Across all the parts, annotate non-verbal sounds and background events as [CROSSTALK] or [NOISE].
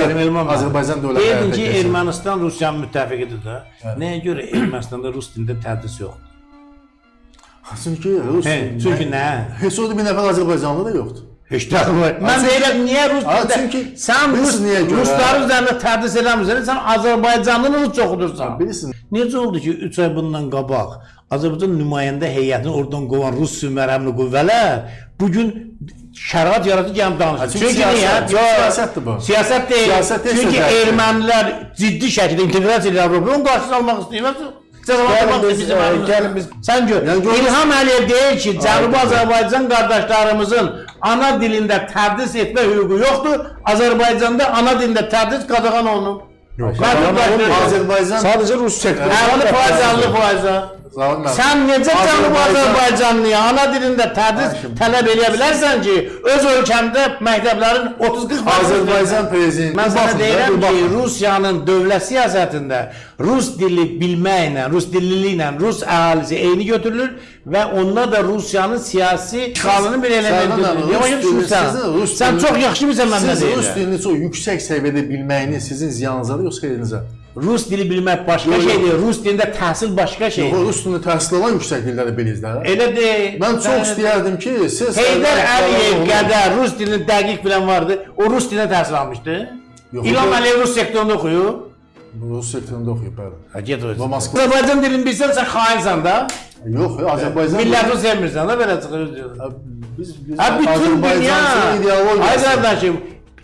verim Elman. Azərbaycan dövlət Deyirdin həyata ki. Ermənistan Rusiyanın müttəfiqidir də. Nəyə görə Ermənistanda rus dilində tədris yoxdur? Çünki rus He, çünki nə? heç orada bir nəfər Azərbaycanlı da yoxdur. Heç də var. Mən deyirəm niyə rus dilində? çünki sən rus niyə görə? rusların üzərində tədris eləmirsən, sən Azərbaycanlı rus oxudursan. Bilirsiniz. Necə oldu ki, 3 ay bundan qabaq Azərbaycan nümayəndə heyətini oradan qovan rus sümərəmli qüvvələr bu gün şərait yaratıb gəlib danışır. çünki Çünki siyasət- niyə? çünki Yox, siyasətdir bu. Siyasət deyil. Siyasət deyil, Çünki ermənilər ciddi şəkildə inteqrasiya ilə Avropanın qarşısını almaq istəyirlər. Gəlin biz, Bizim e, gəlin biz- Sən gör. Yəni İlham Əliyev deyir ki, Cənubi Ay, Azərbaycan qardaşlarımızın ana dilində tədris etmə hüququ yoxdur. Azərbaycanda ana dilində tədris qadağan olunub. Yox. Azərbaycan Sadəcə rus sektoru. 50 faiz, 50 faiza. Zalim müəllim. Sən necə Cənubi Azərbaycan- Azərbaycanlıya ana dilində tədris Hakim. tələb eləyə bilərsən ki, öz ölkəmdə məktəblərin 30-40 Azərbaycan prezidenti Mən sənə baxın da, deyirəm bir ki, baxın. Rusiyanın dövlət siyasətində rus dili bilməklə, rus dilliliklə rus əhalisi eyni götürülür və onda da Rusiyanın siyasi işğalının bir Sərdan elementidir. müəllim, Niyə rus başa dili- düşmürsən? sizin rus Sən dili- çox yaxşı bilirsən mən nə Siz rus deyirəm. dilini çox yüksək səviyyədə bilməyiniz sizin ziyanınızadır yoxsa xeyrinizə? Rus dili bilmək başqa Yox, yox. şeydir, rus dilində təhsil başqa Yox, şeydir. rus dilini təhsil alan yüksək bilirsiniz də. Elə deyil. Mən çox istəyərdim ki, siz Heydər Əliyev qədər rus dilini dəqiq bilən vardı. O rus dilinə təhsil almışdı. Yox, İlham yox. Əliyev rus sektorunda oxuyub. Rus sektorunda oxuyub bəli. Ha, get o. Azərbaycan dilini bilsən sən xainsən də. Yox, Azərbaycan Millətini sevmirsən də belə çıxır. biz biz Ha bütün dünya. Azərbaycanın Ay qardaşım,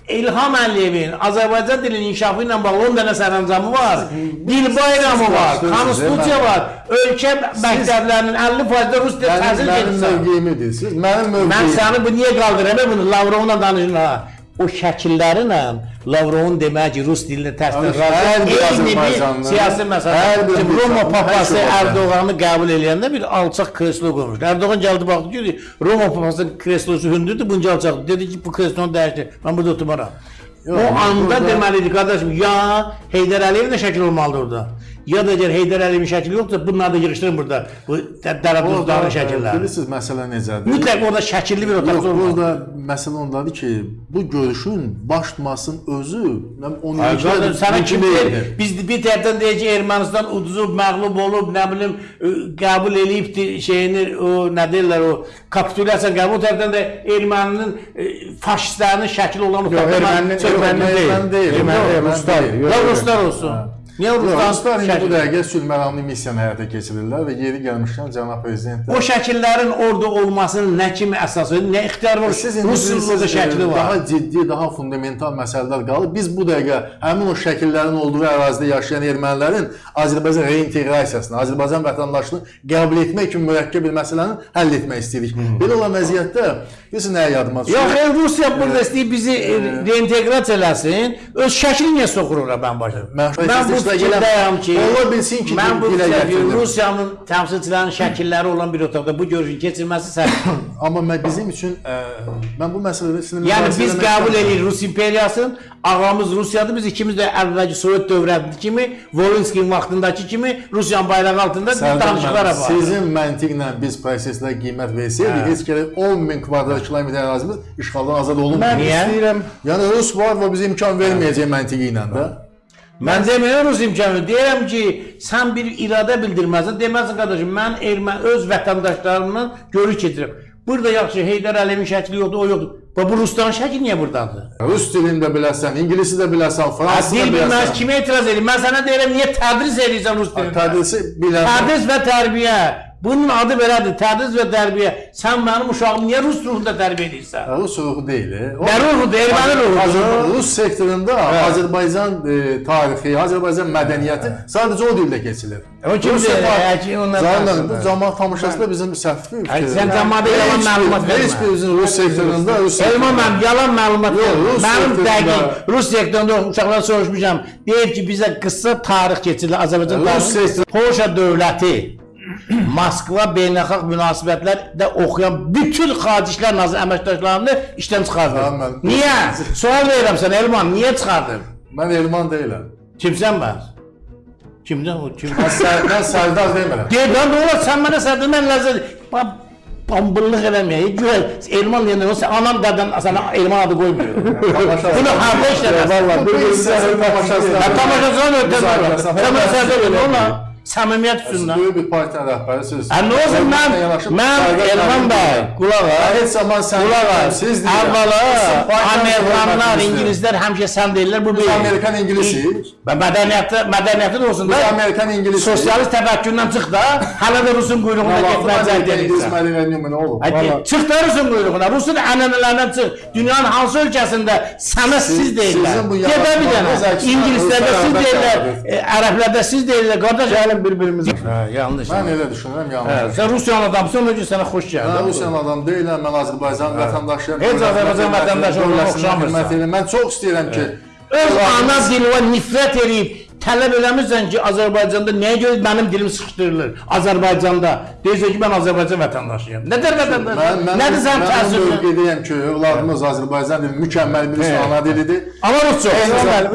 İlham Əliyevin Azərbaycan dilinin inkişafı ilə bağlı 10 dənə sərəncamı var. Dil bayramı var, Siz- konstitusiya siz- var. Ölkə məktəblərinin 50% rus dili Mənim, təhsil mənim edirsən. mövqeyimi deyirsiniz. Mənim Mən mövqeyim. səni bu niyə qaldıram? Bunu Lavrovla danışın ha. O şəkillərlə Lavrovun demək ki, rus dilinə Hər razı. siyasi məsələ. Roma papası. Erdoğan'ı qəbul eləyəndə bir alçaq kreslo qoymuşdu. Erdoğan gəldi baxdı ki, Roma papasının kreslosu hündürdür, bunca alçaqdır. Dedi ki, bu kreslonu dəyişdir. Mən burada oturmaram. Yox, o anda burada- deməliydi qardaşım, ya Heydər Əliyevin də şəkil olmalıdır orada. Ya da əgər Heydər Əliyevin şəkli yoxsa bunları da yığışdırın burada. Bu dərəduzların şəkilləri. Bilirsiniz məsələ necədir? Mütləq orada şəkilli bir otaq Yox, olmalı. burada məsələ ondadır ki, bu görüşün baş tutmasının özü nə 10 Ay qardaş, sənə kim deyir? Biz bir tərəfdən deyir ki, Ermənistan uduzub, məğlub olub, nə bilim, qəbul eləyib di- şeyini, o nə deyirlər, o kapitulyasiya qəbul, tərəfdən də erməninin faşistlərinin şəkli olan o Yox, erməninin söhbət erməni deyil. Erməni deyil. Erməni deyil, ruslar olsun. Niyə ruslar indi bu şəkli? dəqiqə sülh məramlı missiyanı həyata keçirirlər və yeri gəlmişkən cənab prezident də O şəkillərin orada olmasının nə kimi əsası, nə ixtiyar var? Siz indi Rus bilirsiniz, orada şəkli e, var. Daha ciddi, daha fundamental məsələlər qalır. Biz bu dəqiqə həmin o şəkillərin olduğu ərazidə yaşayan ermənilərin Azərbaycan reinteqrasiyasını, Azərbaycan vətəndaşlığını qəbul etmək kimi mürəkkəb bir məsələni həll etmək istəyirik. Belə olan vəziyyətdə bilirsiniz nəyə yadıma düşür? Yox, ey Rusiya burada istəyir bizi e, reinteqrasiya eləsin. Öz şəklini niyə soxur ora mən başa? Mən- bu Mən- fikirdəyəm ki, Ola bilsin ki, mən bu Rusiyanın təmsilçilərinin şəkilləri olan bir otaqda bu görüşün keçirilməsi səhvdir. [CLEARS THROAT] Amma mən bizim üçün ə, mən bu məsələdə sizinlə Yəni biz qəbul edirik Rus imperiyasını, ağamız Rusiyadır, biz ikimiz də əvvəlki Sovet dövrəndəki kimi, Volinskiyin vaxtındakı kimi Rusiyanın bayrağı altında danışıqlar aparırıq. Sizin məntiqlə biz proseslərə qiymət versəydik, Hə. heç gərək 10 min kvadrat kilometr ərazimiz işğaldan azad olunmur. Mən istəyirəm Yəni Rus var və bizə imkan verməyəcək məntiqi ilə də. Mən demirəm Rus imkanı. Deyirəm ki, sən bir iradə bildirməsən, deməsən qardaşım, mən ermən öz vətəndaşlarımla görüş keçirəm. Burada yaxşı Heydər Əliyevin şəkli yoxdur, o yoxdur. Və bu Rusların şəkli niyə burdadır? Rus dilini də biləsən, ingilisini də biləsən, fransız da dil bilməz biləsən. kimə etiraz edir? Mən sənə deyirəm, niyə tədris edirsən rus dilində? Tədrisi bilən. Tədris və tərbiyə. Bunun adı belədir, tədris və tərbiyə. Sən mənim uşağımı niyə rus ruhunda tərbiyə edirsən? Rus ruhu deyil. e. Nə ruhudur, erməni ruhudur. Rus sektorunda Azərbaycan e, tarixi, Azərbaycan mədəniyyəti sadəcə o dildə keçilir. O kimdir? Həkim danışır. cəmaət tamaşası da bizim səhv Ay, sən cəmaata yalan məlumat vermə. Heç birimizin Rus sektorunda Rus Elman mənim yalan məlumat vermə. Mənim dəqiq Rus sektorunda uşaqlar soruşmuşam. Deyir ki, bizə qısa tarix keçirilir Azərbaycan tarixi. Polşa dövləti Moskva beynəlxalq münasibətlərdə oxuyan bütün xarici işlər nazir əməkdaşlarını işdən mən- Niyə? Sual verirəm sənə Elman, niyə çıxardın? Mən Elman deyiləm. Kimsən bəs? Kimdən o? Kim? Mən, Sər- mən Sərdar demirəm. Deyir, lan nə olar sən mənə sədr mən ləzzət. Bax, pambıllıq eləməyək. Güya Erman deyəndə olsa anam dədən sənə Erman adı qoymuyor. Bunu harda? Vallahi bir-birimizə tamaşasına- Ha, Tamaşasına ötürürlər. Müzakirəsinə- Təməssədə belə ona səmimiyyət Siz üstündən. böyük bir partiya rəhbərisiz. Ha, nə olsun mən, mən Erman bəy, qulaq as. Heç zaman sən Qulaq as. siz. Əvvəla Amerikanlar, ingilislər həmişə sən deyirlər bu bir. Amerikan İngilisiyiz. Və mədəniyyətdə mədəniyyətin olsun Biz da. Amerikan İngilisiyiz. Sosialist təfəkkürdən çıx da, hələ də Rusun quyruğunda getməyəcək deyirsən. çıx da Rusun quyruğuna. Rusun ənənələrindən çıx. Dünyanın hansı ölkəsində sənə siz deyirlər. Gedə bir dənə. İngilislərdə siz deyirlər, e, ərəblərdə siz deyirlər. Qardaş, Gəlin bir-birimizə. Hə, yanlış. Mən elə düşünürəm, Hə, yanlış. sən Rusiyanın adamsan, ona görə sənə xoş gəldi. Mən Rusiyan adam deyiləm, mən Azərbaycan vətəndaşıyam. Heç Azərbaycan vətəndaşı xidmət oxşamırsan. Mən çox istəyirəm ki, Öz ana dilinə nifrət edib tələb eləmirsən ki, Azərbaycanda nəyə görə mənim dilim sıxışdırılır? Azərbaycanda deyirsən ki, mən Azərbaycan vətəndaşıyam. Nədir vətəndaş? mən mən Nədir sən mən təsirin? mövqedəyəm ki, övladımız Azərbaycan dili mükəmməl bir ana dilidir. Amma rusca.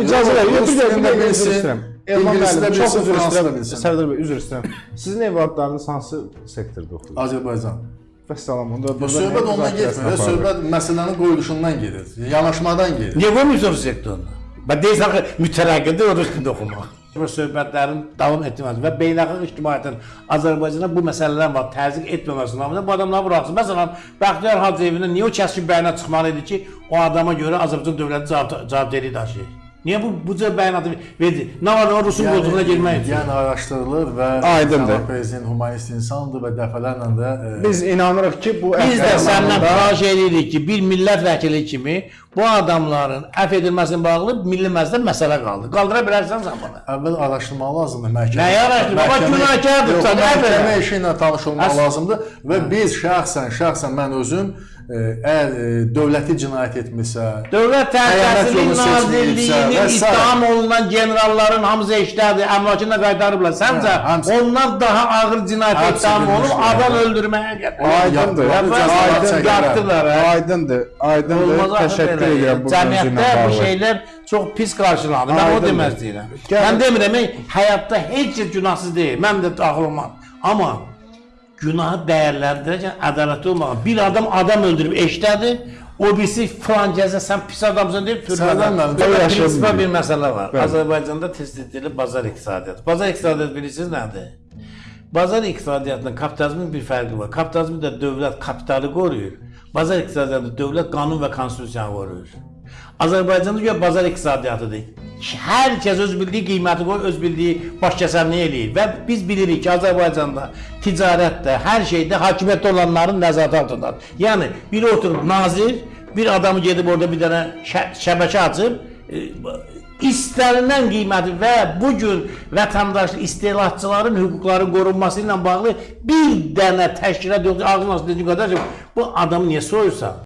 İcazə verin. Rus Bir dəqiqə, Elman müəllim, çox üzr istəyirəm. Sərdar bəy, üzr istəyirəm. Sizin evladlarınız hansı sektorda oxuyur? Azərbaycan. Vəssalam, onda Bu söhbət ondan getmir, söhbət məsələnin qoyuluşundan gedir, yanaşmadan gedir. Niyə qoymuyorsun rus sektorunu? Ben deyirsən ki, mütərəqqidir o dilində oxumaq. Bu söhbətlərin davam etməsi və beynəlxalq ictimaiyyətin Azərbaycana bu məsələlər var, təzyiq etməməsi namına bu adamları buraxsın. Məsələn, Bəxtiyar Hacıyevindən niyə o kəskin bəyanat çıxmalı idi ki, o adama görə Azərbaycan dövləti cavab cavabdehliyi daşıyır? Niyə bu bu cür bəyanatı verdi? Nə var o Rusun qoltuğuna girmək üçün? Yəni araşdırılır və Aydındır. prezident humanist insandır və dəfələrlə də e, Biz inanırıq ki, bu Biz də səndən xahiş edirik ki, bir millət vəkili kimi bu adamların əfv edilməsinə bağlı milli məclisdə məsələ qaldı. Qaldıra bilərsən sən bunu. əvvəl araşdırmaq lazımdır məhkəmə. Nəyi araşdırmaq? Bax, Məhkəmə- sən nə Məhkəmə belə? işi ilə tanış olmaq Əs- lazımdır və biz şəxsən, şəxsən mən özüm e, əgər e, dövləti cinayət etmirsə, Dövlət Təhlükəsizlik Nazirliyinin ittiham olunan generalların hamısı eşitədir, əmlakını qaytarıblar. Səncə Hə, ondan daha ağır cinayət Hamısı ittiham olub adam öldürməyə. Aydındır. Yaptılar. hə. Aydındır, aydındır. Olmaz axı Təşəkkür ilə Cəmiyyətdə bu şeylər çox pis qarşılanır. Mən o istəyirəm. Gəl- Mən demirəm, həyatda heç kəs günahsız deyil. Mən də daxil olmam. Amma günahı dəyərləndirərkən ədalətli olmalı. Bir adam adam öldürüb eşdədir. O birisi filan cəza sən pis adamsan deyib prinsipal bilmiyorum. bir məsələ var. Bəli. Azərbaycanda test edilir bazar iqtisadiyyatı. Bazar iqtisadiyyatı bilirsiniz nədir? Bazar iqtisadiyyatının kapitalizmin bir fərqi var. Kapitalizmdə dövlət kapitalı qoruyur. Bazar iqtisadiyyatında dövlət qanun və konstitusiyanı qoruyur. Azərbaycanda görə bazar iqtisadiyyatıdır. Hər kəs öz bildiyi qiyməti qoyur, öz bildiyi baş kəsənliyi eləyir və biz bilirik ki, Azərbaycanda ticarətdə, hər şeydə hakimiyyətdə olanların nəzarət altındadır. Yəni biri oturub nazir, bir adamı gedib orada bir dənə şə şəbəkə açıb, e, istənilən qiyməti və bu gün vətəndaş istehlakçıların hüquqlarının qorunması ilə bağlı bir dənə təşkilat yoxdur. Ağzına dediyi qədər bu adamı niyə soyursan?